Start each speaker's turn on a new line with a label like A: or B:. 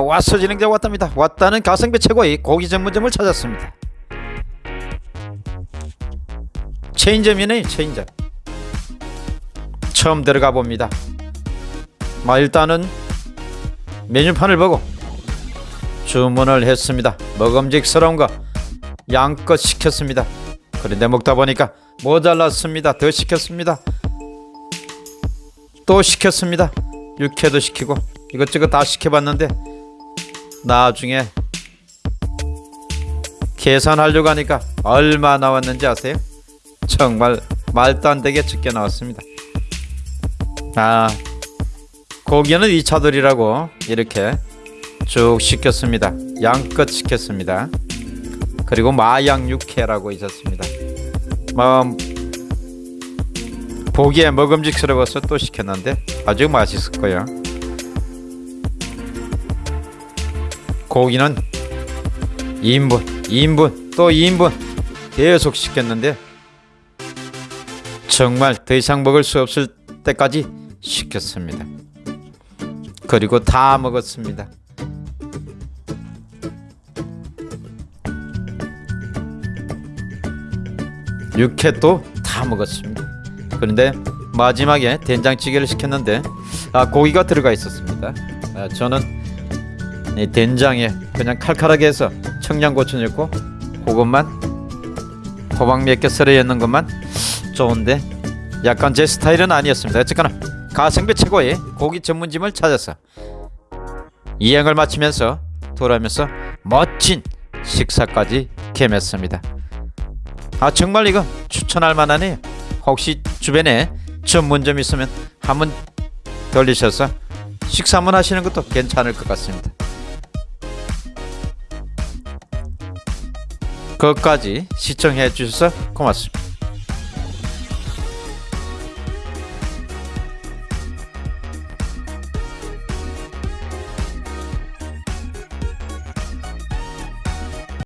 A: 왔어 진행자 왔답니다. 왔다는 가성비 최고의 고기 전문점을 찾았습니다. 체인점이네요 체인점. 처음 들어가 봅니다. 마 일단은 메뉴판을 보고 주문을 했습니다. 먹음직스러운 거 양껏 시켰습니다. 그런데 먹다 보니까 모자랐습니다. 더 시켰습니다. 또 시켰습니다. 육회도 시키고 이것저것 다 시켜봤는데 나중에 계산하려고 하니까 얼마 나왔는지 아세요? 정말 말도 안 되게 적게 나왔습니다. 아 고기는 2차돌이라고 이렇게 쭉 시켰습니다. 양껏 시켰습니다. 그리고 마양 육회라고 있었습니다. 뭐 보기에 먹음직스러워서 또 시켰는데 아주 맛있을 거예요. 고기는 2인분, 2인분, 또 2인분 계속 시켰는데 정말 더 이상 먹을 수 없을 때까지 시켰습니다. 그리고 다 먹었습니다. 육회도 다 먹었습니다. 그런데 마지막에 된장찌개를 시켰는데 아, 고기가 들어가 있었습니다. 아, 저는 이 된장에 그냥 칼칼하게 해서 청양고추 넣고 그것만 호박 몇 개 썰어 넣는 것만 좋은데 약간 제 스타일은 아니었습니다. 어쨌거나 가성비 최고의 고기 전문점을 찾아서 이행을 마치면서 돌아오면서 멋진 식사까지 겸했습니다. 아 정말 이거 추천할 만하네요. 혹시 주변에 전문점 있으면 한번 들리셔서 식사 한번 하시는 것도 괜찮을 것 같습니다. 끝까지 시청해 주셔서 고맙습니다.